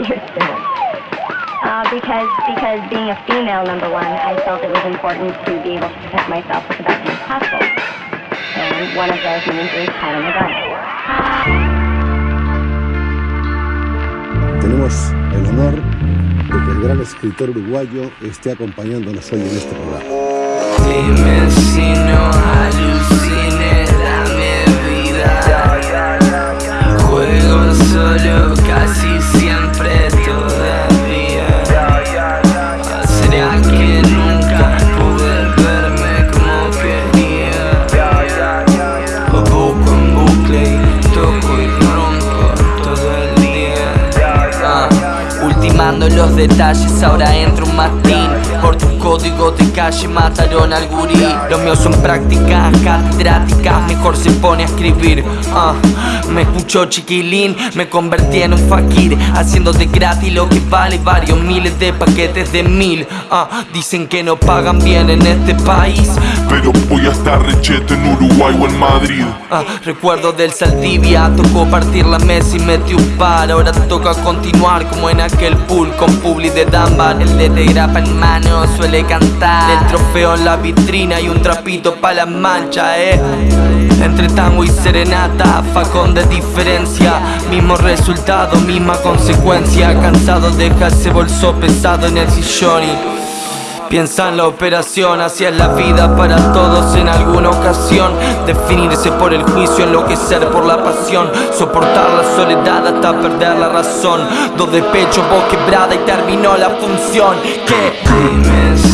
because because being a female, number one, I felt it was important to be able to protect myself with the best means possible. And one of those means is having a gun. Tenemos el honor de que el gran escritor uruguayo esté acompañándonos hoy en este programa. Ultimando los detalles, ahora entro un matín Por tu código de calle mataron al gurí Los míos son prácticas catedráticas, mejor se pone a escribir. Ah, Me escuchó chiquilín, me convertí en un fakir Haciendo de gratis lo que vale varios miles de paquetes de mil. Ah, Dicen que no pagan bien en este país. Pero voy a estar rechete en Uruguay o en Madrid. Ah, recuerdo del Saldivia, tocó partir la mesa y metí un par. Ahora toca continuar como en aquel pool con Publi de Dunbar El de grapa en mano suele cantar. El trofeo en la vitrina y un trapito pa' las manchas, eh. Entre tango y serenata, facón de diferencia. Mismo resultado, misma consecuencia. Cansado deja ese bolso pesado en el sillón y Piensa en la operación, así es la vida para todos en alguna ocasión. Definirse por el juicio, enloquecer por la pasión. Soportar la soledad hasta perder la razón. Dos de pecho, voz quebrada y terminó la función. Que